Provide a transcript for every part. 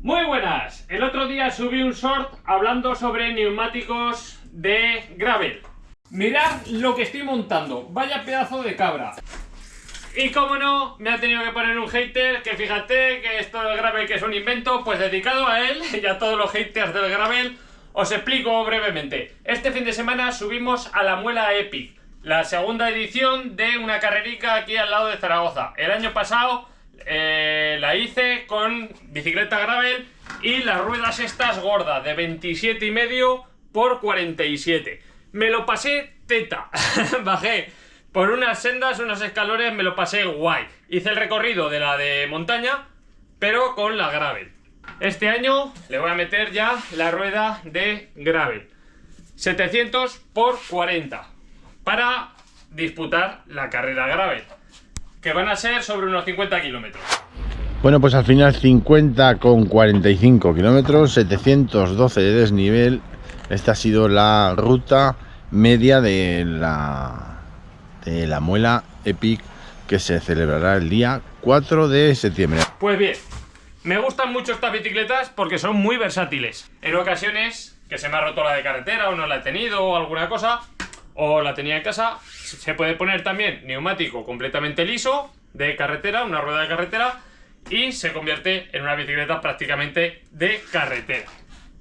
Muy buenas, el otro día subí un short hablando sobre neumáticos de gravel. Mirad lo que estoy montando, vaya pedazo de cabra. Y como no, me ha tenido que poner un hater que fíjate que esto del gravel que es un invento, pues dedicado a él y a todos los haters del gravel, os explico brevemente. Este fin de semana subimos a la muela Epic, la segunda edición de una carrerica aquí al lado de Zaragoza. El año pasado eh, la hice con bicicleta gravel y las ruedas estas gordas de 27 y medio por 47. Me lo pasé teta, bajé por unas sendas, unos escalones, me lo pasé guay. Hice el recorrido de la de montaña, pero con la gravel. Este año le voy a meter ya la rueda de gravel. 700 por 40 para disputar la carrera gravel que van a ser sobre unos 50 kilómetros. Bueno, pues al final 50 con 45 kilómetros, 712 de desnivel. Esta ha sido la ruta media de la, de la muela Epic que se celebrará el día 4 de septiembre. Pues bien, me gustan mucho estas bicicletas porque son muy versátiles. En ocasiones que se me ha roto la de carretera o no la he tenido o alguna cosa, o la tenía en casa, se puede poner también neumático completamente liso de carretera, una rueda de carretera, y se convierte en una bicicleta prácticamente de carretera.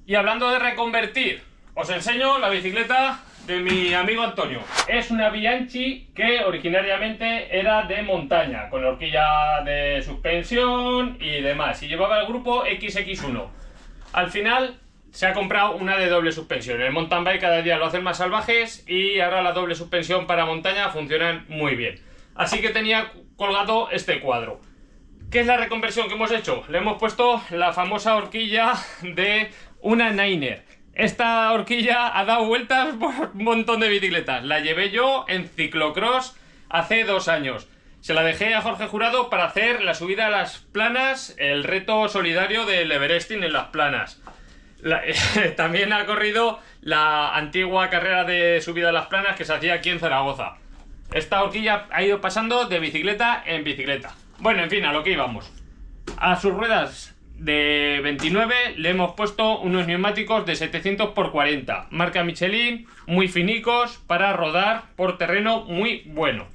Y hablando de reconvertir, os enseño la bicicleta de mi amigo Antonio. Es una Bianchi que originariamente era de montaña, con horquilla de suspensión y demás, y llevaba el grupo XX1. Al final se ha comprado una de doble suspensión. El mountain bike cada día lo hacen más salvajes y ahora la doble suspensión para montaña funcionan muy bien. Así que tenía colgado este cuadro. ¿Qué es la reconversión que hemos hecho? Le hemos puesto la famosa horquilla de una Niner. Esta horquilla ha dado vueltas por un montón de bicicletas. La llevé yo en ciclocross hace dos años. Se la dejé a Jorge Jurado para hacer la subida a las planas, el reto solidario del Everesting en las planas. también ha corrido la antigua carrera de subida a las planas que se hacía aquí en Zaragoza. Esta horquilla ha ido pasando de bicicleta en bicicleta. Bueno, en fin, a lo que íbamos. A sus ruedas de 29 le hemos puesto unos neumáticos de 700 x 40, marca Michelin, muy finicos para rodar por terreno muy bueno.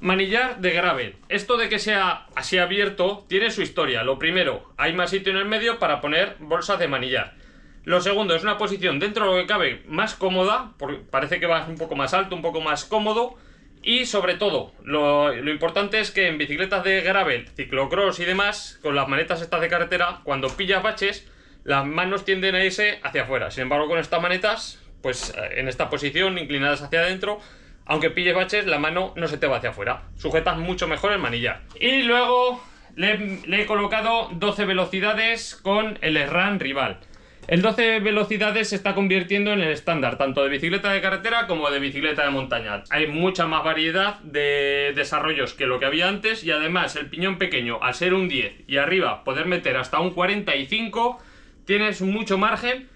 Manillar de gravel. Esto de que sea así abierto tiene su historia. Lo primero, hay más sitio en el medio para poner bolsas de manillar. Lo segundo, es una posición dentro de lo que cabe más cómoda, porque parece que va un poco más alto, un poco más cómodo. Y sobre todo, lo, lo, importante es que en bicicletas de gravel, ciclocross y demás, con las manetas estas de carretera, cuando pillas baches, las manos tienden a irse hacia afuera. Sin embargo, con estas manetas, pues en esta posición, inclinadas hacia adentro, aunque pilles baches, la mano no se te va hacia afuera. Sujetas mucho mejor el manillar. Y luego le, he colocado 12 velocidades con el SRAM rival. El 12 velocidades se está convirtiendo en el estándar, tanto de bicicleta de carretera como de bicicleta de montaña. Hay mucha más variedad de desarrollos que lo que había antes y además el piñón pequeño, al ser un 10 y arriba poder meter hasta un 45, tienes mucho margen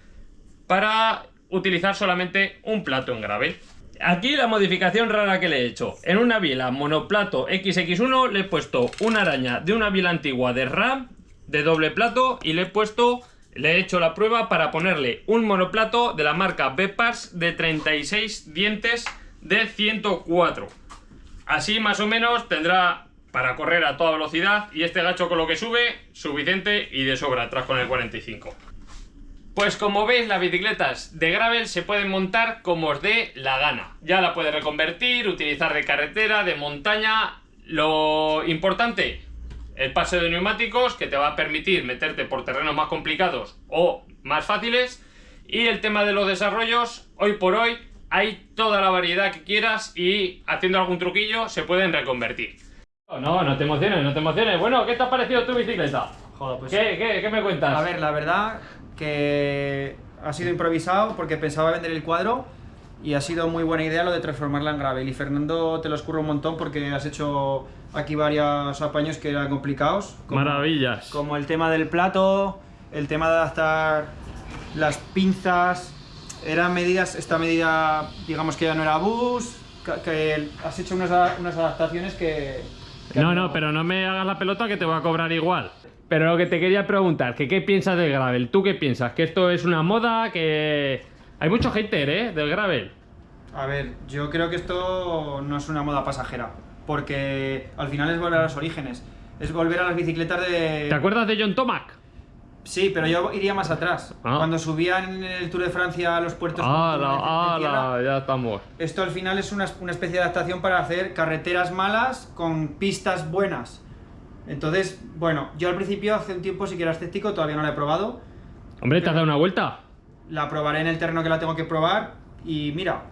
para utilizar solamente un plato en grave. Aquí la modificación rara que le he hecho. En una biela monoplato XX1 le he puesto una araña de una biela antigua de RAM de doble plato y le he puesto, le he hecho la prueba para ponerle un monoplato de la marca Bepars de 36 dientes de 104. Así más o menos tendrá para correr a toda velocidad y este gacho con lo que sube, suficiente y de sobra atrás con el 45. Pues como veis las bicicletas de gravel se pueden montar como os dé la gana. Ya la puedes reconvertir, utilizar de carretera, de montaña. Lo importante, el pase de neumáticos que te va a permitir meterte por terrenos más complicados o más fáciles. Y el tema de los desarrollos, hoy por hoy hay toda la variedad que quieras y haciendo algún truquillo se pueden reconvertir. No, no te emociones, no te emociones. Bueno, ¿qué te ha parecido tu bicicleta? Joder, pues ¿Qué, qué, qué me cuentas? A ver, la verdad que ha sido improvisado porque pensaba vender el cuadro y ha sido muy buena idea lo de transformarla en gravel. Y Fernando, te lo escurro un montón porque has hecho aquí varios apaños que eran complicados. Maravillas. Como el tema del plato, el tema de adaptar las pinzas. Eran medidas, esta medida, digamos que ya no era bus, que, has hecho unas, unas adaptaciones que, no, no, pero no me hagas la pelota que te voy a cobrar igual. Pero lo que te quería preguntar, que qué piensas del gravel. ¿Tú qué piensas? ¿Que esto es una moda? ¿Que hay mucho hater, eh? Del gravel. A ver, yo creo que esto no es una moda pasajera, porque al final es volver a los orígenes. Es volver a las bicicletas de... ¿Te acuerdas de John Tomac? Sí, pero yo iría más atrás. Ah. Cuando subían en el Tour de Francia a los puertos... Ah, la, ah, tierra, la, ya estamos. Esto al final es una, una especie de adaptación para hacer carreteras malas con pistas buenas. Entonces, bueno, yo al principio hace un tiempo sí que era escéptico, todavía no la he probado. Hombre, ¿te has dado una vuelta? La probaré en el terreno que la tengo que probar. Y mira,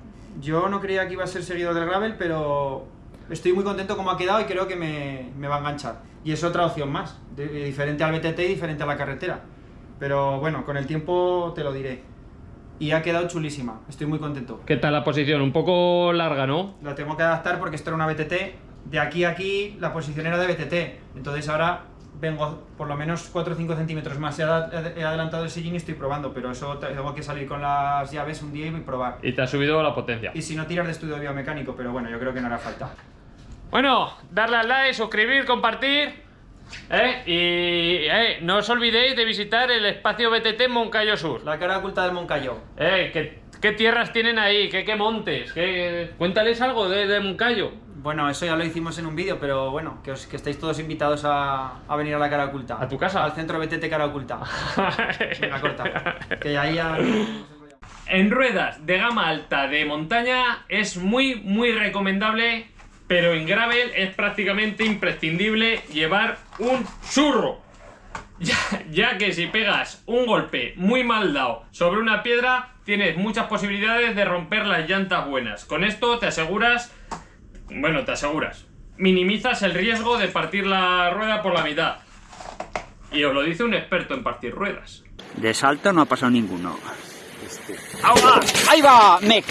yo no creía que iba a ser seguidor del gravel, pero estoy muy contento como ha quedado y creo que me, me va a enganchar. Y es otra opción más, de- de- diferente al BTT y diferente a la carretera. Pero bueno, con el tiempo te lo diré. Y ha quedado chulísima, estoy muy contento. ¿Qué tal la posición? Un poco larga, ¿no? La tengo que adaptar porque esto era una BTT. De aquí a aquí la posición era de BTT. Entonces ahora vengo por lo menos 4 o 5 centímetros más. He, ad- he adelantado el sillín y estoy probando, pero eso te- tengo que salir con las llaves un día y probar. Y te ha subido la potencia. Y si no tiras de estudio biomecánico, pero bueno, yo creo que no hará falta. Bueno, darle al like, suscribir, compartir. ¿eh? Y eh, no os olvidéis de visitar el espacio BTT Moncayo Sur. La cara oculta del Moncayo. Eh, ¿qué, qué tierras tienen ahí? ¿Qué, qué montes? ¿Qué... Cuéntales algo de, de Moncayo. Bueno, eso ya lo hicimos en un vídeo, pero bueno, que, os, que estáis todos invitados a, a venir a la cara oculta. ¿A tu casa? Al centro BTT cara oculta. Venga, corta. Que ahí ya... En ruedas de gama alta de montaña es muy muy recomendable, pero en gravel es prácticamente imprescindible llevar un churro. Ya, ya que si pegas un golpe muy mal dado sobre una piedra, tienes muchas posibilidades de romper las llantas buenas. Con esto te aseguras, bueno, te aseguras, minimizas el riesgo de partir la rueda por la mitad. Y os lo dice un experto en partir ruedas. De salto no ha pasado ninguno. ¡Ahí va, meca!